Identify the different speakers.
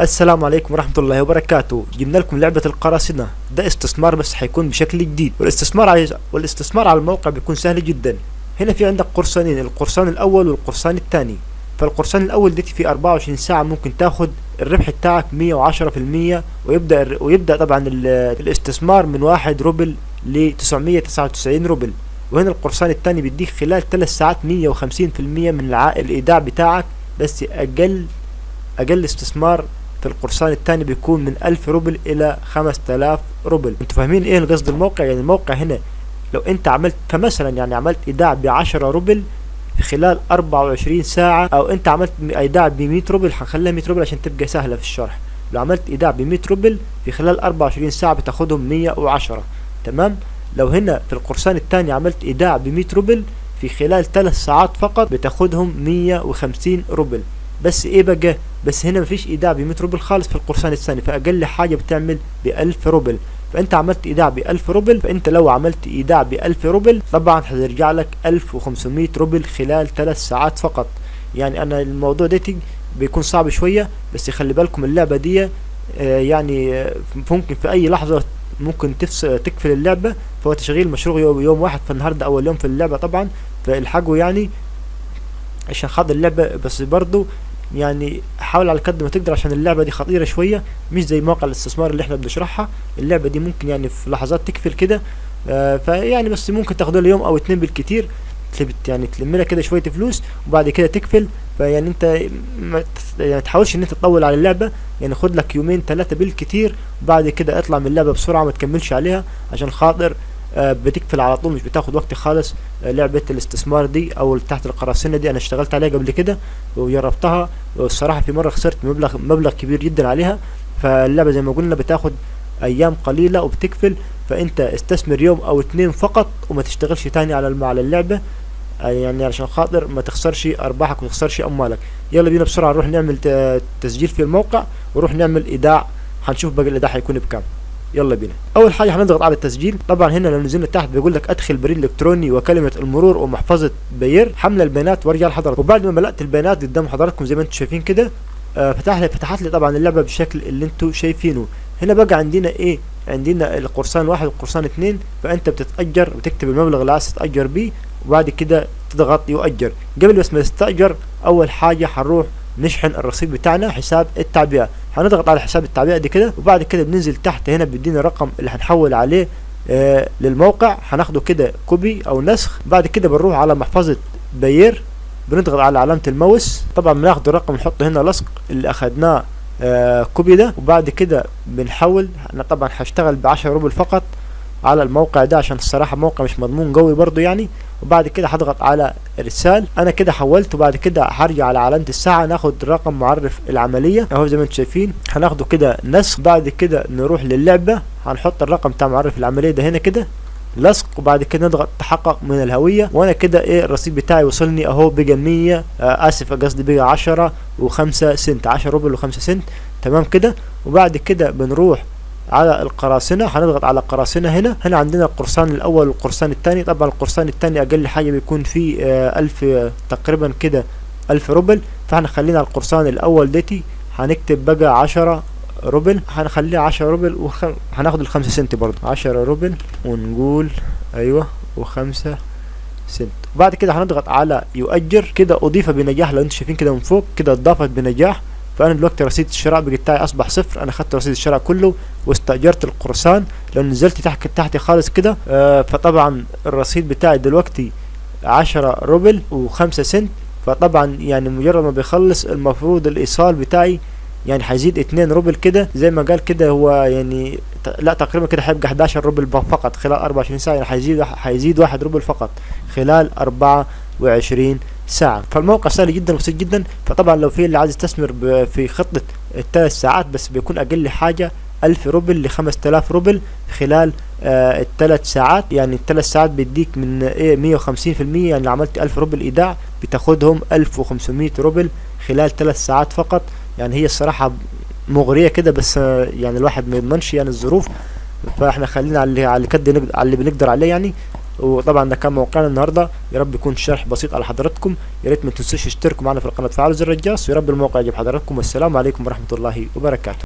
Speaker 1: السلام عليكم ورحمة الله وبركاته. جبنا لكم لعبة القراصنة. ده استثمار بس حيكون بشكل جديد. والاستثمار على والاستثمار على الموقع بيكون سهل جدا. هنا في عندك قرصانين القرصان الأول والقرصان الثاني. فالقرصان الأول ديتي في 24 ساعة ممكن تاخد الربح بتاعك 110% ويبدأ ويبدأ طبعا ال- الاستثمار من 1 روبل ل 999 روبل. وهنا القرصان الثاني بيديك خلال 3 ساعات 150% من الع... الإيداع بتاعك. بس أقل أقل استثمار في القرصان الثاني بيكون من 1000 روبل إلى 5000 روبل. أنتوا فاهمين إيه القصد الموقع؟ يعني الموقع هنا لو أنت عملت كمثلا يعني عملت إيداع ب 10 روبل في خلال 24 ساعة أو أنت عملت إيداع ب 100 روبل هنخليها 100 روبل عشان تبقى سهلة في الشرح. لو عملت إيداع ب 100 روبل في خلال 24 ساعة بتاخدهم 110 تمام؟ لو هنا في القرصان الثاني عملت إيداع ب 100 روبل في خلال 3 ساعات فقط بتاخدهم 150 روبل. بس إيه بقى؟ بس هنا مفيش إيداع ب 100 روبل خالص في القرصان الثاني فأقل حاجة بتعمل ب 1000 روبل. فأنت عملت إيداع ب 1000 روبل فأنت لو عملت إيداع ب 1000 روبل طبعا هترجع لك 1500 روبل خلال 3 ساعات فقط. يعني أنا الموضوع ده بيكون صعب شوية بس خلي بالكم اللعبة دي آه، يعني آه، ممكن في أي لحظة ممكن تقفل اللعبة. فهو تشغيل مشروع يوم, واحد فالنهارده أول يوم في اللعبة طبعا. فالحقوا يعني عشان خاطر اللعبة بس برضو يعني حاول على قد ما تقدر عشان اللعبة دي خطيرة شوية مش زي مواقع الاستثمار اللي إحنا بنشرحها. اللعبة دي ممكن يعني في لحظات تقفل كده آه فيعني بس ممكن تاخدها له يوم أو اتنين بالكتير يعني تلم لها كده شوية فلوس وبعد كده تقفل فيعني انت ما يعني تحاولش إن انت تطول على اللعبة يعني خد لك يومين ثلاثة بالكتير وبعد كده اطلع من اللعبة بسرعة ما تكملش عليها عشان خاطر بتقفل على طول مش بتاخد وقت خالص. آه لعبة الاستثمار دي أو تحت القراصنة دي أنا اشتغلت عليها قبل كده وجربتها. والصراحة في مرة خسرت مبلغ مبلغ كبير جدا عليها. فاللعبة زي ما قلنا بتاخد أيام قليلة وبتقفل. فأنت استثمر يوم أو اتنين فقط وما تشتغلش تاني على على اللعبة. آه يعني علشان خاطر ما تخسرش أرباحك وما تخسرش أموالك. يلا بينا بسرعة نروح نعمل تسجيل في الموقع ونروح نعمل إيداع. هنشوف باقي الإيداع هيكون بكام. يلا بينا. أول حاجة هنضغط على التسجيل. طبعا هنا لو نزلنا تحت بيقول لك أدخل بريد إلكتروني وكلمة المرور ومحفظة بير حمل البيانات وارجع لحضرتك. وبعد ما ملأت البيانات قدام حضراتكم زي ما أنتم شايفين كده آه فتح لي فتحت لي طبعا اللعبة بالشكل اللي أنتم شايفينه. هنا بقى عندنا إيه؟ عندنا القرصان واحد والقرصان اتنين. فأنت بتتأجر وتكتب المبلغ اللي عايز تتأجر بيه وبعد كده تضغط يؤجر. قبل بس ما تستأجر أول حاجة هنروح نشحن الرصيد بتاعنا حساب التعبئة. هنضغط على حساب التعبئة دي كده وبعد كده بننزل تحت هنا بيدينا الرقم اللي هنحول عليه آه للموقع. هناخده كده copy أو نسخ. بعد كده بنروح على محفظة Payeer بنضغط على علامة الماوس. طبعا بناخد الرقم نحطه هنا لصق اللي أخدناه آه copy ده. وبعد كده بنحول أنا طبعا هشتغل بعشرة روبل فقط على الموقع ده عشان الصراحة موقع مش مضمون قوي برضو يعني. وبعد كده هضغط على ارسال أنا كده حولت وبعد كده هرجع على علامة الساعة ناخد رقم معرف العملية. أهو زي ما أنتم شايفين هناخده كده نسخ بعد كده نروح للعبة هنحط الرقم بتاع معرف العملية ده هنا كده لصق وبعد كده نضغط تحقق من الهوية. وأنا كده إيه الرصيد بتاعي وصلني أهو بقى 100 آه آسف قصدي بقى 10 و5 سنت 10 روبل و5 سنت. تمام كده؟ وبعد كده بنروح على القراصنة هنضغط على القراصنة هنا. هنا عندنا القرصان الأول والقرصان الثاني. طبعا القرصان الثاني أقل حاجة بيكون فيه آه ألف آه، تقريبا كده ألف روبل. فاحنا خلينا القرصان الأول ديتي هنكتب بقى عشرة روبل. هنخليها عشرة روبل وخ... هناخد الخمسة سنت برضه. عشرة روبل ونقول أيوة وخمسة سنت. وبعد كده هنضغط على يؤجر. كده أضيف بنجاح لو أنتم شايفين كده من فوق كده اتضافت بنجاح. فأنا دلوقتي رصيد الشراء بتاعي أصبح صفر. أنا خدت رصيد الشراء كله واستأجرت القرصان. لو نزلت تحت تحت خالص كده آه فطبعا الرصيد بتاعي دلوقتي عشرة روبل وخمسة سنت. فطبعا يعني مجرد ما بيخلص المفروض الإيصال بتاعي يعني هيزيد اتنين روبل كده. زي ما قال كده هو يعني لا تقريبا كده هيبقى 11 روبل ب- فقط. خلال 24 ساعة يعني هيزيد هيزيد واحد روبل فقط. خلال 24 ساعة. فالموقع سهل جدا وبسيط جدا. فطبعا لو في اللي عايز يستثمر في خطة الثلاث ساعات بس بيكون أقل حاجة ألف روبل لخمس تلاف روبل خلال آه الثلاث ساعات. يعني الثلاث ساعات بيديك من إيه مية وخمسين في المية يعني لو عملت ألف روبل إيداع بتاخدهم ألف وخمسمية روبل خلال ثلاث ساعات فقط. يعني هي الصراحة مغرية كده بس آه يعني الواحد ما يضمنش يعني الظروف. فإحنا خلينا على اللي على اللي بنقدر عليه يعني. وطبعا ده كان موقعنا النهارده. يا رب يكون شرح بسيط على حضراتكم. يا ريت ما تنسوش تشتركوا معنا في القناة وتفعلوا زر الجرس ويا رب الموقع يعجب حضراتكم. والسلام عليكم ورحمة الله وبركاته.